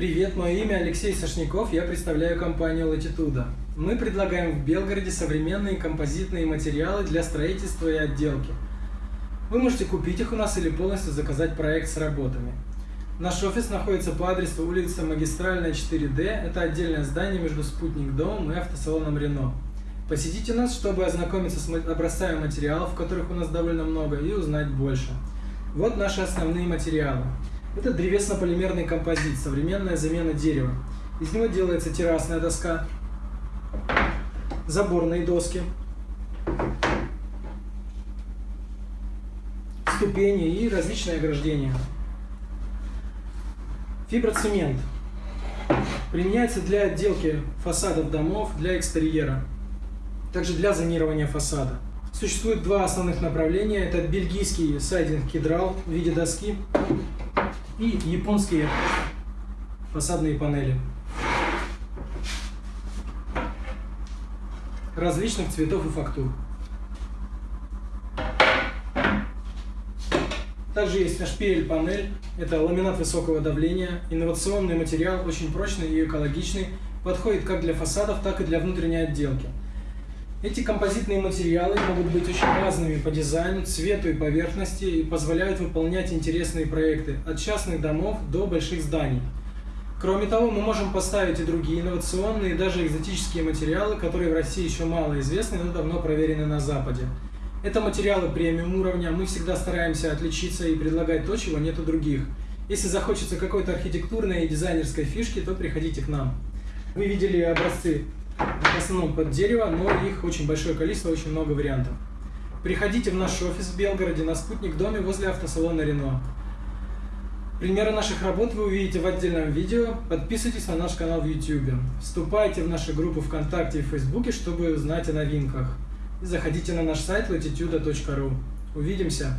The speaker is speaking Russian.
Привет, мое имя Алексей Сашников, я представляю компанию Latitude. Мы предлагаем в Белгороде современные композитные материалы для строительства и отделки. Вы можете купить их у нас или полностью заказать проект с работами. Наш офис находится по адресу улица Магистральная 4D, это отдельное здание между Спутник домом и автосалоном Рено. Посетите нас, чтобы ознакомиться с образцами материалов, которых у нас довольно много, и узнать больше. Вот наши основные материалы. Это древесно-полимерный композит, современная замена дерева. Из него делается террасная доска, заборные доски, ступени и различные ограждения. Фиброцемент. Применяется для отделки фасадов домов, для экстерьера также для зонирования фасада. Существует два основных направления. Это бельгийский сайдинг кедрал в виде доски и японские фасадные панели. Различных цветов и фактур. Также есть шпиль-панель. Это ламинат высокого давления. Инновационный материал, очень прочный и экологичный. Подходит как для фасадов, так и для внутренней отделки. Эти композитные материалы могут быть очень разными по дизайну, цвету и поверхности и позволяют выполнять интересные проекты от частных домов до больших зданий. Кроме того, мы можем поставить и другие инновационные, даже экзотические материалы, которые в России еще мало известны, но давно проверены на Западе. Это материалы премиум уровня, мы всегда стараемся отличиться и предлагать то, чего нет у других. Если захочется какой-то архитектурной и дизайнерской фишки, то приходите к нам. Вы видели образцы в основном под дерево, но их очень большое количество, очень много вариантов. Приходите в наш офис в Белгороде на Спутник доме возле автосалона Рено. Примеры наших работ вы увидите в отдельном видео. Подписывайтесь на наш канал в YouTube. Вступайте в наши группы ВКонтакте и Фейсбуке, чтобы узнать о новинках. И заходите на наш сайт latitude.ru. Увидимся!